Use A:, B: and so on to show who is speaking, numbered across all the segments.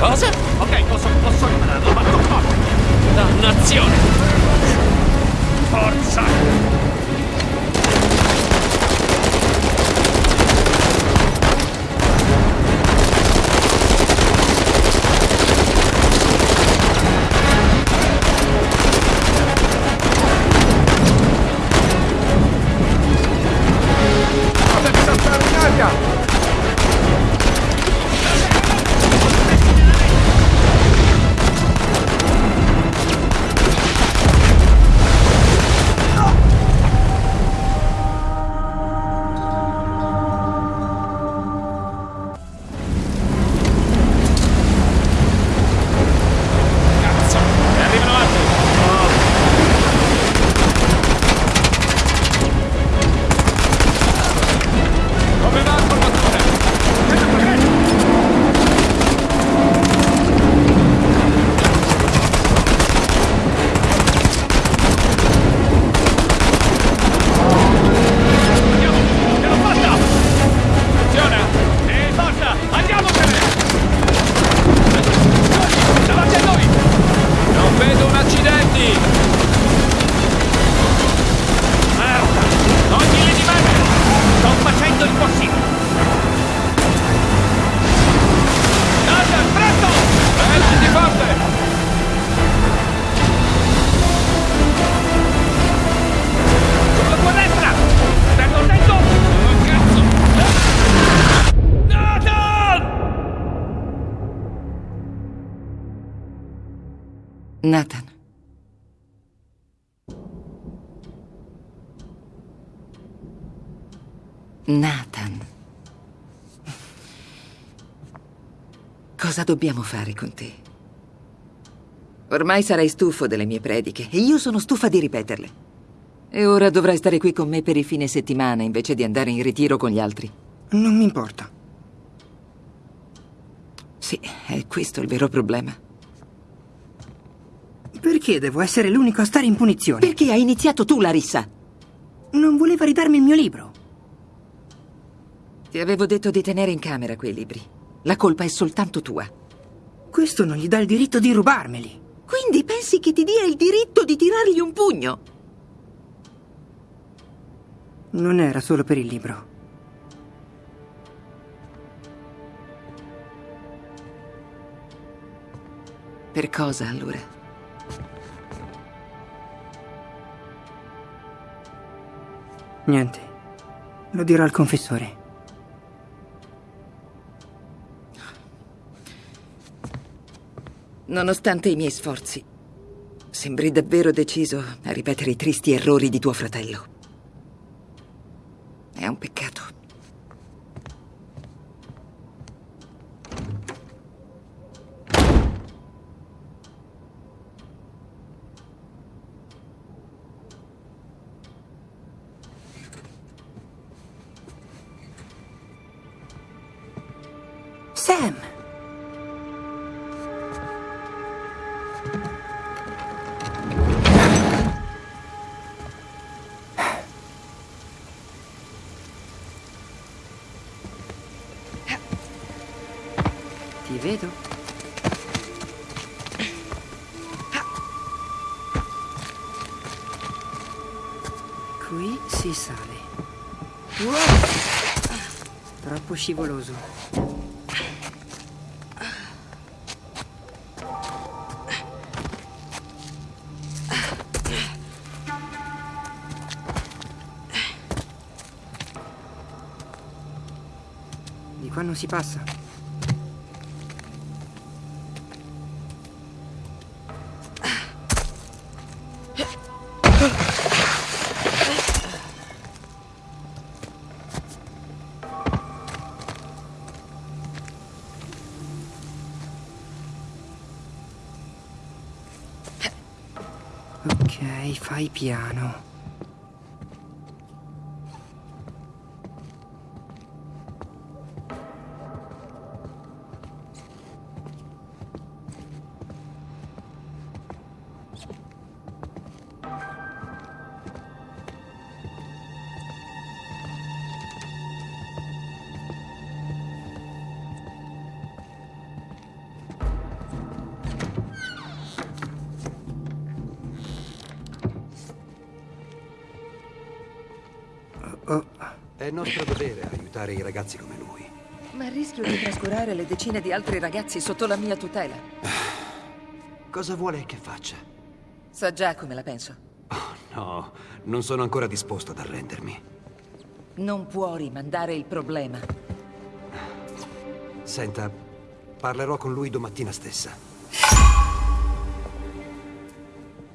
A: Pause it? Nathan. Cosa
B: dobbiamo fare con te? Ormai sarai stufo delle mie prediche e io sono stufa di ripeterle. E ora dovrai stare qui con me per i fine settimana invece di andare in ritiro con gli altri.
C: Non mi importa.
B: Sì, è questo il vero problema.
C: Perché devo essere l'unico a stare in punizione?
B: Perché hai iniziato tu, Larissa?
C: Non voleva ridarmi il mio libro.
B: Ti avevo detto di tenere in camera quei libri. La colpa è soltanto tua.
C: Questo non gli dà il diritto di rubarmeli.
B: Quindi pensi che ti dia il diritto di tirargli un pugno?
C: Non era solo per il libro.
B: Per cosa allora?
C: Niente. Lo dirò al confessore.
B: Nonostante i miei sforzi, sembri davvero deciso a ripetere i tristi errori di tuo fratello.
C: Ti vedo? Qui si sale. Troppo scivoloso. Di qua non si passa. Ok, fai piano.
D: È nostro dovere aiutare i ragazzi come lui.
B: Ma rischio di trascurare le decine di altri ragazzi sotto la mia tutela.
D: Cosa vuole che faccia?
B: Sa già come la penso.
D: Oh, no, non sono ancora disposto ad arrendermi.
B: Non può rimandare il problema.
D: Senta, parlerò con lui domattina stessa.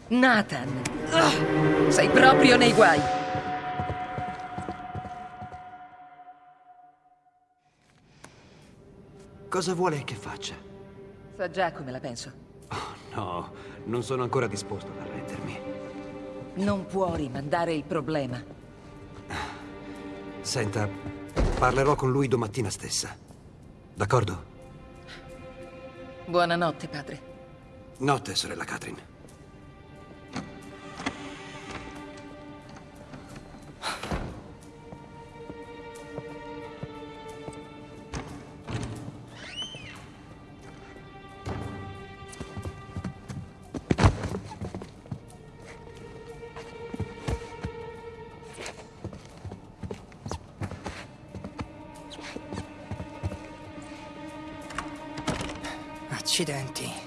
B: Nathan! Ah, sei proprio nei guai!
D: Cosa vuole che faccia?
B: Sa già come la penso.
D: Oh, no, non sono ancora disposto ad arrendermi.
B: Non può rimandare il problema.
D: Senta, parlerò con lui domattina stessa. D'accordo?
B: Buonanotte, padre.
D: Notte, sorella Catherine.
C: Accidenti.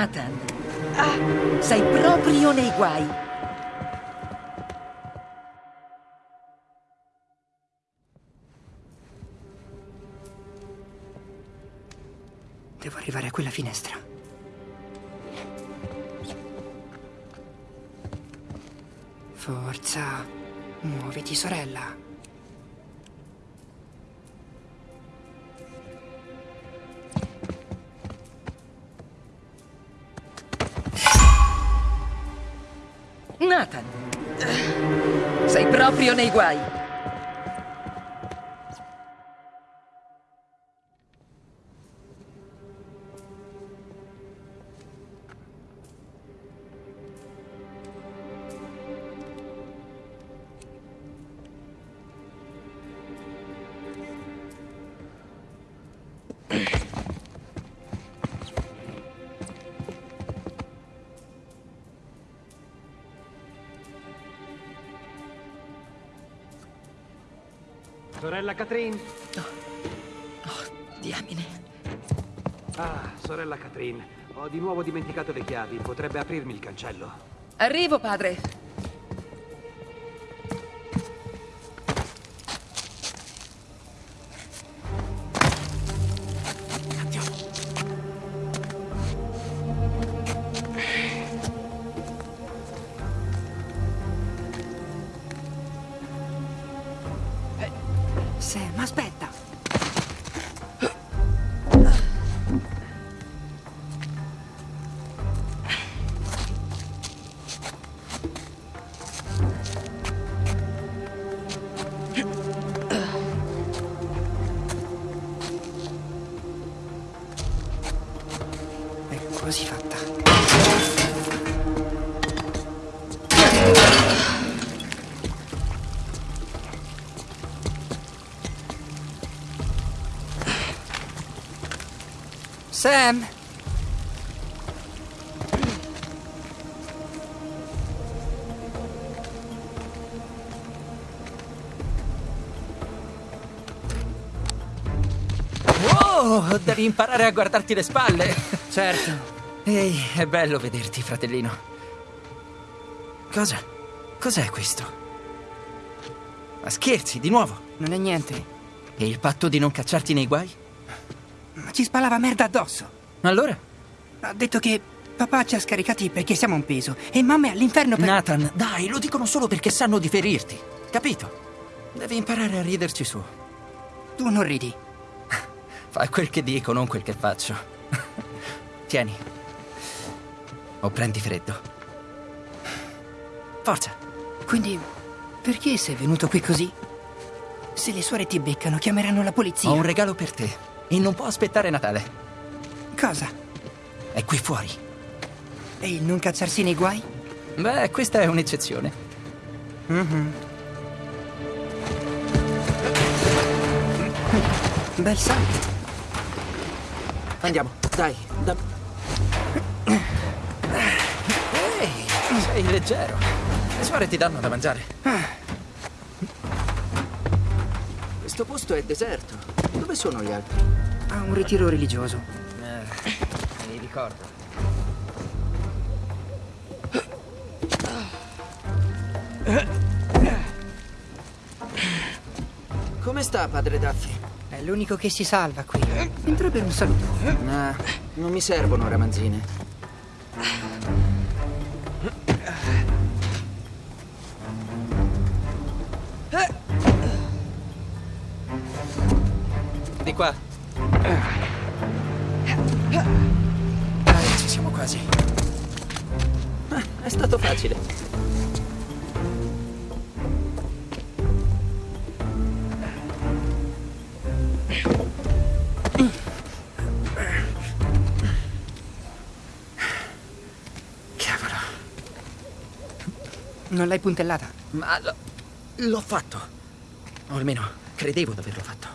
B: Nathan! Ah, sei proprio nei guai!
C: Devo arrivare a quella finestra. Forza, muoviti sorella.
B: Proprio nei guai.
D: Sorella Catherine?
B: Diamine.
D: Ah, sorella Catherine. Ho di nuovo dimenticato le chiavi. Potrebbe aprirmi il cancello.
B: Arrivo, padre.
C: Sam!
E: Oh, devi imparare a guardarti le spalle.
C: Certo.
E: Ehi, è bello vederti, fratellino. Cosa? Cos'è questo? Ma scherzi, di nuovo?
C: Non è niente.
E: E il patto di non cacciarti nei guai?
C: Ci spalava merda addosso.
E: Allora?
C: Ha detto che papà ci ha scaricati perché siamo un peso e mamma è all'inferno per...
E: Nathan, dai, lo dicono solo perché sanno di ferirti. Capito? Devi imparare a riderci su.
C: Tu non ridi.
E: Fai quel che dico, non quel che faccio. Tieni. O prendi freddo. Forza.
C: Quindi, perché sei venuto qui così? Se le suore ti beccano, chiameranno la polizia.
E: Ho un regalo per te. E non può aspettare Natale.
C: Cosa?
E: È qui fuori.
C: E il non cacciarsi nei guai?
E: Beh, questa è un'eccezione.
C: Bel salto.
E: Andiamo, dai. Da... Ehi, sei leggero. Le suore ti danno da mangiare. Questo posto è deserto. Dove sono gli altri?
C: Ha un ritiro religioso.
E: Eh, mi ricordo. Come sta, padre Daffy?
C: È l'unico che si salva qui. Entra per un saluto.
E: Ah, non mi servono ramanzine. Di qua. Dai, ci siamo quasi. Ah, è stato facile. Cavolo.
C: Non l'hai puntellata?
E: Ma l'ho fatto. O almeno credevo di averlo fatto.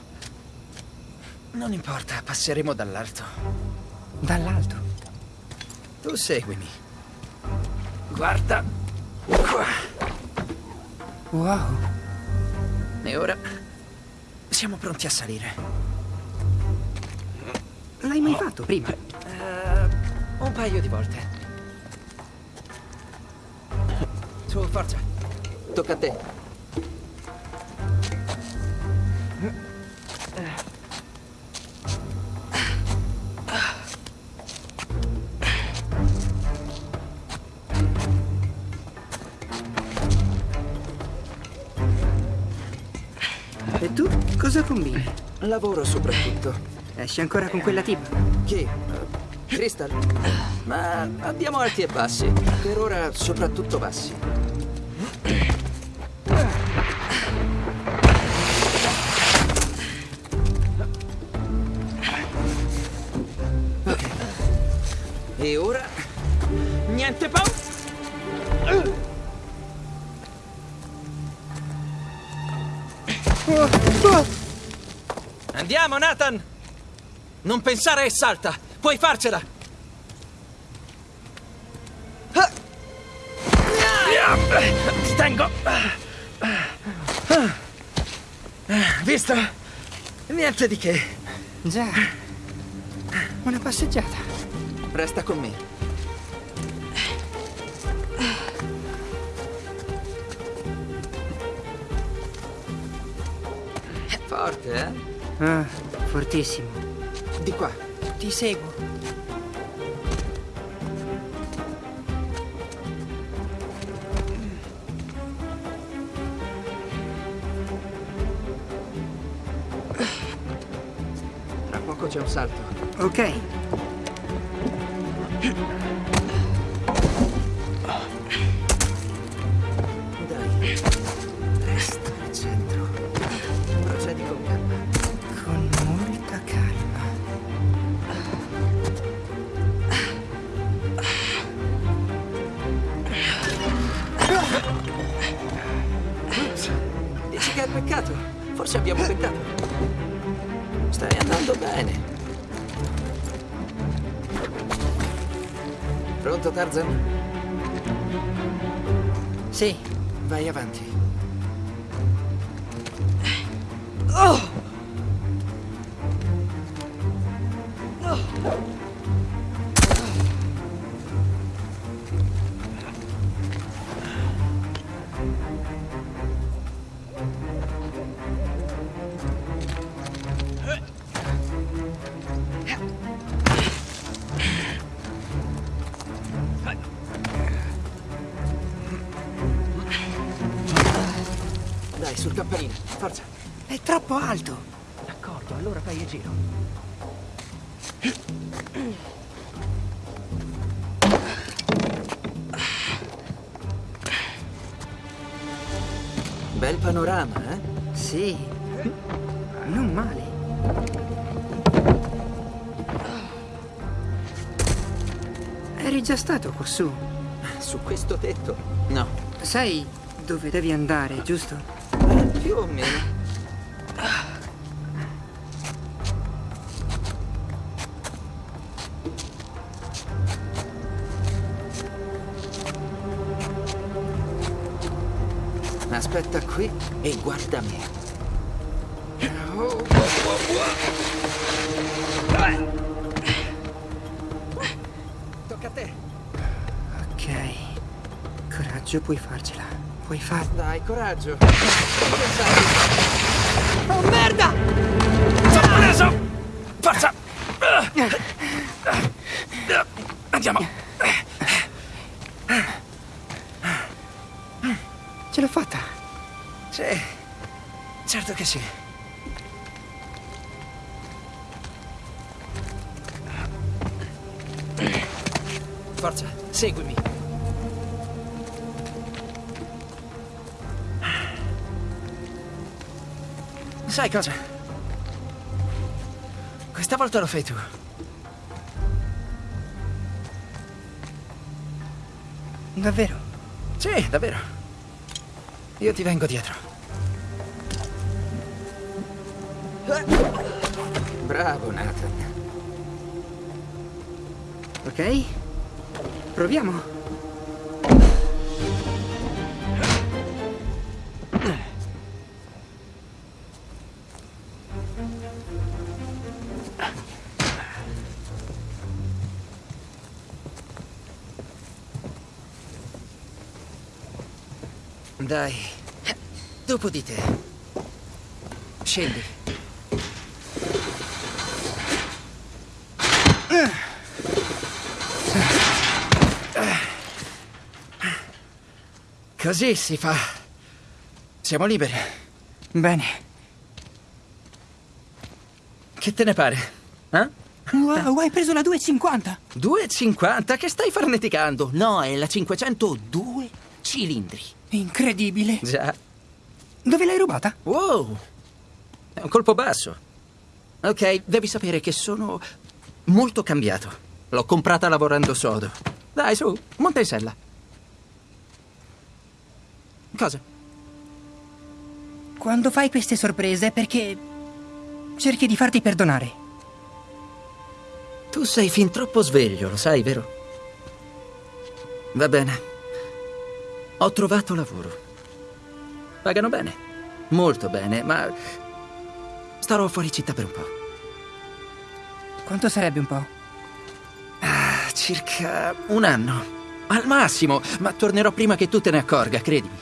E: Non importa, passeremo dall'alto.
C: Dall'alto.
E: Tu seguimi. Guarda. Qua.
C: Wow.
E: E ora siamo pronti a salire.
C: L'hai mai fatto prima?
E: Eh, un paio di volte. Su, forza. Tocca a te.
C: Cosa combini?
E: Lavoro soprattutto.
C: Esci ancora con quella tipa?
E: Chi? Eh, Crystal? Ma abbiamo alti e bassi. Per ora soprattutto bassi. Ok. E ora... Niente paura! Oh, oh. Ah. Andiamo, Nathan! Non pensare e salta! Puoi farcela!
A: Ti tengo!
E: Visto? Niente di che.
C: Già. Una passeggiata.
E: Resta con me. Forte, eh?
C: Ah, fortissimo.
E: Di qua.
C: Ti seguo.
E: Tra poco c'è un salto.
C: Ok.
E: Forse abbiamo peccato. Stai andando bene. Pronto, Tarzan?
C: Sì.
E: Vai avanti. Dai, Forza.
C: È troppo alto.
E: D'accordo, allora fai il giro. Bel panorama, eh?
C: Sì. Non male. Eri già stato quassù.
E: Su questo tetto? No,
C: Sai dove devi andare, giusto?
E: Più o meno. Aspetta qui e guarda me. Tocca a te.
C: Ok. Coraggio, puoi farcela. Puoi farla.
E: Dai, coraggio.
C: Oh merda!
A: Sono preso! Forza! Andiamo!
C: Ce l'ho fatta.
E: Sì, certo che sì. Forza, seguimi. Sai cosa? Questa volta lo fai tu.
C: Davvero?
E: Sì, davvero. Io ti vengo dietro. Bravo, Nathan.
C: Ok? Proviamo.
E: Dai, dopo di te. Scendi. Così si fa. Siamo liberi.
C: Bene.
E: Che te ne pare? Eh?
C: Wow, hai preso la 250.
E: 2,50? Che stai farneticando? No, è la 502 cilindri.
C: Incredibile.
E: Già.
C: Dove l'hai rubata?
E: Wow! È un colpo basso. Ok, devi sapere che sono molto cambiato. L'ho comprata lavorando sodo. Dai, su, monta in sella. Cosa?
C: Quando fai queste sorprese è perché cerchi di farti perdonare.
E: Tu sei fin troppo sveglio, lo sai, vero? Va bene. Ho trovato lavoro. Pagano bene. Molto bene, ma starò fuori città per un po'.
C: Quanto sarebbe un po'?
E: Ah, circa un anno. Al massimo, ma tornerò prima che tu te ne accorga, credimi.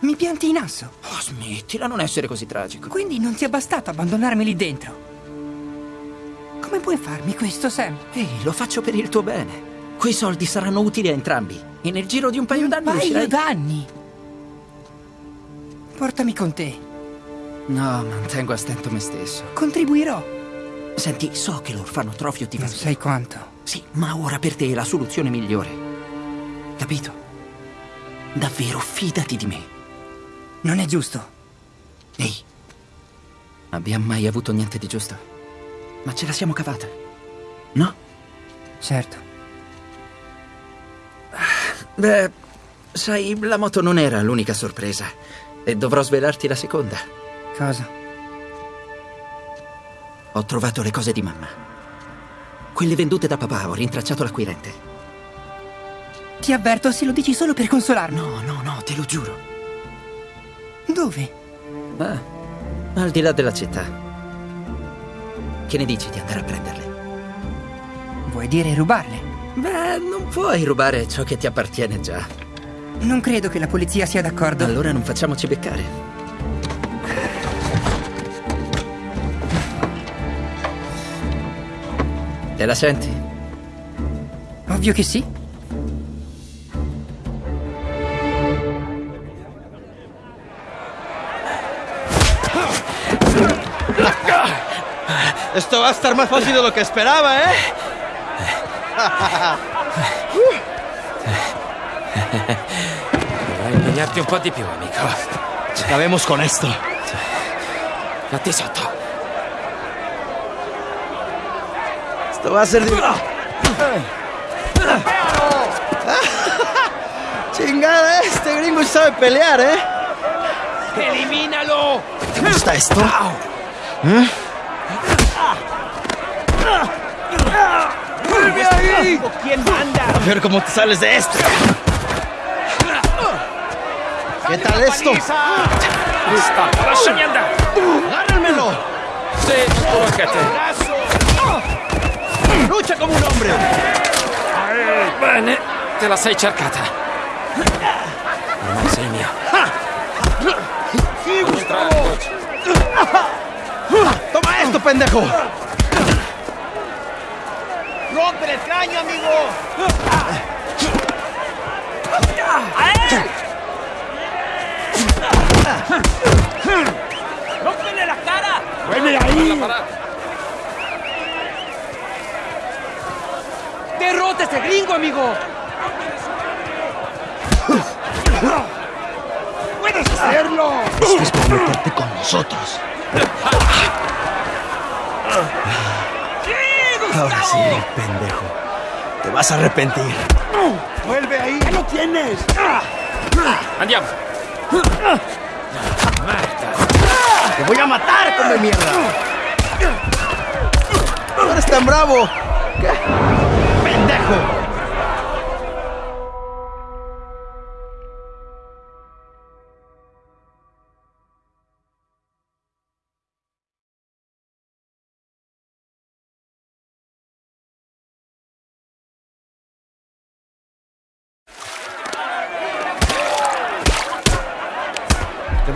C: Mi pianti in asso.
E: Oh, smettila, non essere così tragico.
C: Quindi non ti è bastato abbandonarmi lì dentro. Come puoi farmi questo, Sam?
E: Ehi, lo faccio per il tuo bene. Quei soldi saranno utili a entrambi. E nel giro di un paio
C: Un
E: d'anni
C: paio
E: riuscirai...
C: d'anni. Portami con te.
E: No, mantengo a stento me stesso.
C: Contribuirò.
E: Senti, so che l'orfanotrofio ti fa
C: Non sai quanto.
E: Sì, ma ora per te è la soluzione migliore. Capito? Davvero, fidati di me.
C: Non è giusto.
E: Ehi, abbiamo mai avuto niente di giusto? Ma ce la siamo cavata. No?
C: Certo.
E: Beh, sai, la moto non era l'unica sorpresa. E dovrò svelarti la seconda.
C: Cosa?
E: Ho trovato le cose di mamma. Quelle vendute da papà, ho rintracciato l'acquirente.
C: Ti avverto se lo dici solo per consolarmi.
E: No, no, no, te lo giuro.
C: Dove?
E: Ah, al di là della città. Che ne dici di andare a prenderle?
C: Vuoi dire rubarle?
E: Beh, non puoi rubare ciò che ti appartiene già.
C: Non credo che la polizia sia d'accordo.
E: Allora non facciamoci beccare. Te la senti?
C: Ovvio che sì.
F: Esto va a estar más fácil de lo que esperaba, ¿eh?
A: Dovrai impegnarti un po' di più, amico.
F: Con esto.
A: Fatti sotto.
F: Esto va a ser. Chingada, este gringo sabe pelear, ¿eh?
A: Elimínalo!
F: ¿Te gusta esto?
A: ¿Quién manda?
F: A ver cómo te sales de esto. ¿Qué tal esto?
A: Sta, lasciami andare!
F: ¡Agárrenmelo!
A: Anche te.
F: ¡Lucha como un hombre!
A: Bene, te la sei cercata. Ormai sei mio.
F: ¡Sí, Gustavo! ¡Toma esto, pendejo! ¡Rompe el cráneo, amigo!
A: La parata.
F: ¡Derrota a este gringo, amigo! ¡Puedes hacerlo! Estás por meterte con nosotros. Ahora sí, pendejo. Te vas a arrepentir. ¡Vuelve ahí! ¡Ya lo tienes!
A: Andiamo.
F: ¡Te voy a matar, come mierda! ¡No eres tan bravo! ¿Qué? ¡Pendejo!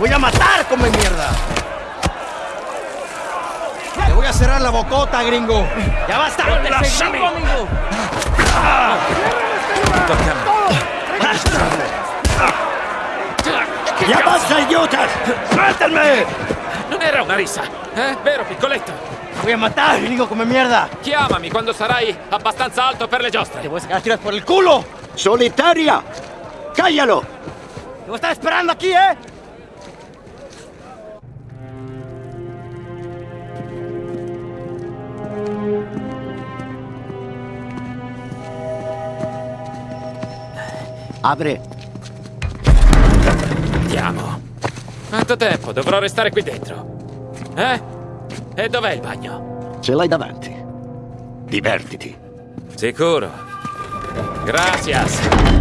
F: Voy a matar, come mierda! ¡Te voy a cerrar la bocota, gringo! ¡Ya basta!
A: Lasciami!
F: amigo!
A: Tocca a me.
F: ¡Ya basta, idiotas! ¡Suéltenme!
A: Non era una rissa, eh? Vero, piccoletto?
F: ¡Te voy a matar, gringo, come mierda!
A: Chiamami quando sarai abbastanza alto per le
F: ¡Te
A: giostre.
F: voy a sacar tiras por el culo! ¡Solitaria! ¡Cállalo! ¡Te voy a estar esperando aquí, eh!
G: Apri.
A: Andiamo. Quanto tempo? Dovrò restare qui dentro. Eh? E dov'è il bagno?
G: Ce l'hai davanti. Divertiti.
A: Sicuro. Gracias.